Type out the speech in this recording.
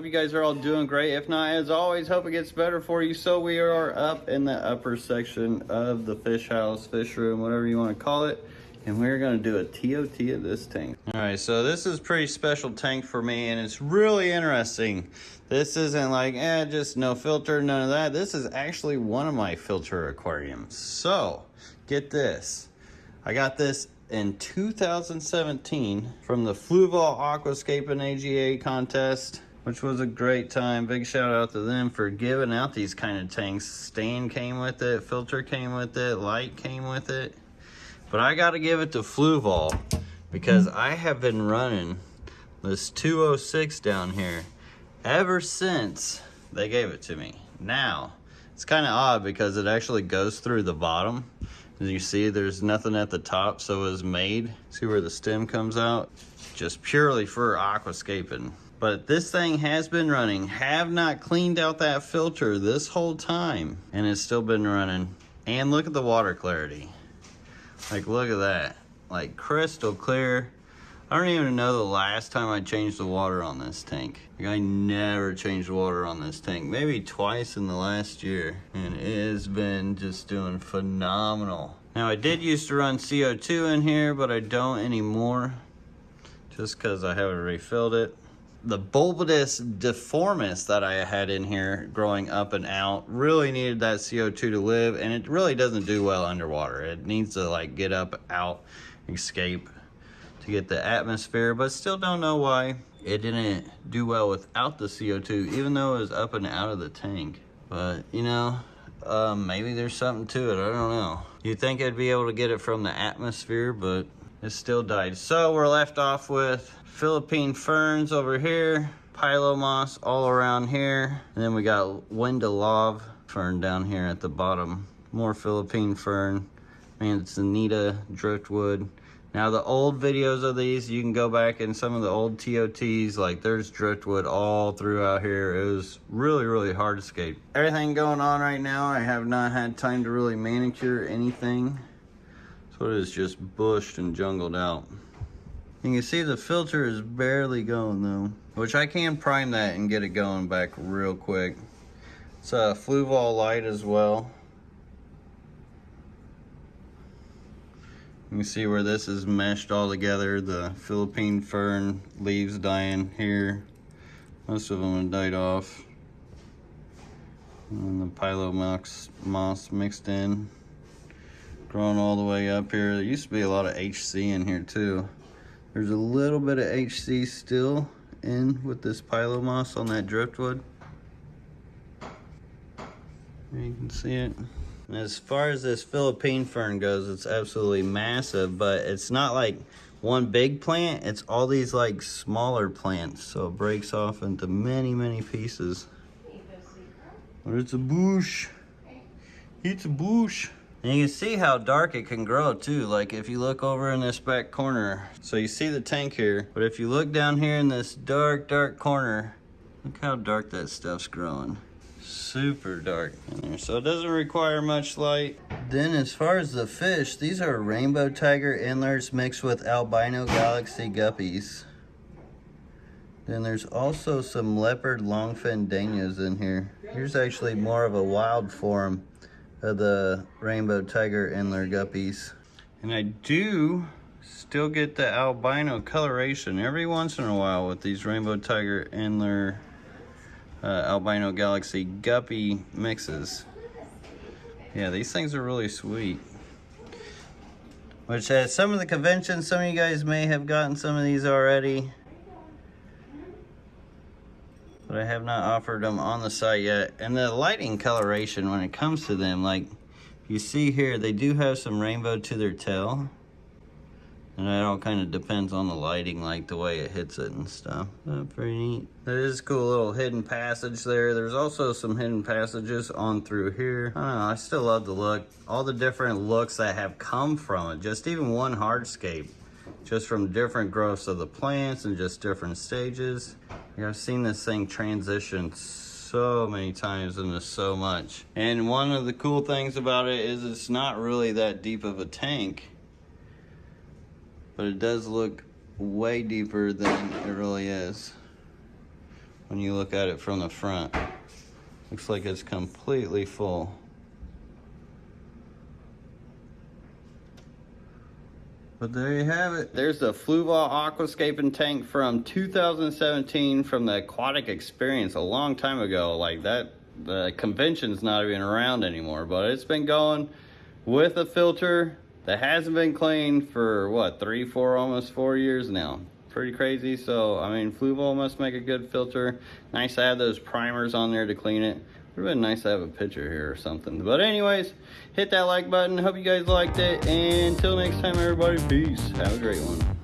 Hope you guys are all doing great. If not, as always, hope it gets better for you. So we are up in the upper section of the fish house, fish room, whatever you want to call it. And we're gonna do a TOT of this tank. All right, so this is pretty special tank for me and it's really interesting. This isn't like, eh, just no filter, none of that. This is actually one of my filter aquariums. So, get this. I got this in 2017 from the Fluval Aquascaping AGA contest, which was a great time. Big shout out to them for giving out these kind of tanks. Stand came with it, filter came with it, light came with it. But I got to give it to Fluval because mm-hmm. I have been running this 206 down here ever since they gave it to me. Now, it's kind of odd because it actually goes through the bottom. As you see, there's nothing at the top, so it was made. See where the stem comes out? Just purely for aquascaping. But this thing has been running. Have not cleaned out that filter this whole time. And it's still been running. And look at the water clarity. Like, look at that. Like, crystal clear. I don't even know the last time I changed the water on this tank. Like I never changed water on this tank. Maybe twice in the last year. And it has been just doing phenomenal. Now I did used to run CO2 in here, but I don't anymore. Just because I haven't refilled it. The Bolbitis difformis that I had in here growing up and out really needed that CO2 to live. And it really doesn't do well underwater. It needs to like get up, out, escape to get the atmosphere, but still don't know why it didn't do well without the CO2, even though it was up and out of the tank. But, you know, um, maybe there's something to it. I don't know. You'd think I'd be able to get it from the atmosphere, but it still died. So we're left off with Philippine ferns over here, pilo moss all around here, and then we got Windelov fern down here at the bottom. More Philippine fern. Manzanita driftwood. Now the old videos of these, you can go back in some of the old TOTs, like there's driftwood all throughout here. It was really, really hard to escape. Everything going on right now, I have not had time to really manicure anything. So it is just bushed and jungled out. You can see the filter is barely going though, which I can prime that and get it going back real quick. It's a Fluval light as well. You can see where this is meshed all together. The Philippine fern leaves dying here. Most of them have died off. And the Pilomoss moss mixed in. Growing all the way up here. There used to be a lot of HC in here too. There's a little bit of HC still in with this pilo moss on that driftwood. You can see it. As far as this Philippine fern goes, it's absolutely massive, but it's not like one big plant. It's all these like smaller plants. So it breaks off into many, many pieces. But it's a bush. It's a bush. And you can see how dark it can grow too. Like if you look over in this back corner. So you see the tank here. But if you look down here in this dark, dark corner, look how dark that stuff's growing super dark in there so it doesn't require much light then as far as the fish these are rainbow tiger antlers mixed with albino galaxy guppies then there's also some leopard longfin danios in here here's actually more of a wild form of the rainbow tiger antler guppies and i do still get the albino coloration every once in a while with these rainbow tiger antler uh, albino galaxy guppy mixes. Yeah, these things are really sweet. Which at some of the conventions, some of you guys may have gotten some of these already. But I have not offered them on the site yet. And the lighting coloration when it comes to them, like you see here, they do have some rainbow to their tail. And it all kind of depends on the lighting, like the way it hits it and stuff. Uh, pretty neat. That is a cool little hidden passage there. There's also some hidden passages on through here. I know, I still love the look. All the different looks that have come from it. Just even one hardscape. Just from different growths of the plants and just different stages. I've seen this thing transition so many times into so much. And one of the cool things about it is it's not really that deep of a tank but it does look way deeper than it really is. when you look at it from the front. Looks like it's completely full. But there you have it. There's the Fluval Aquascaping tank from 2017 from the Aquatic Experience a long time ago. Like that, the convention's not even around anymore, but it's been going with a filter that hasn't been cleaned for what, three, four, almost four years now. Pretty crazy. So, I mean, Fluval must make a good filter. Nice to have those primers on there to clean it. Would have been nice to have a picture here or something. But anyways, hit that like button. Hope you guys liked it. And until next time, everybody, peace. Have a great one.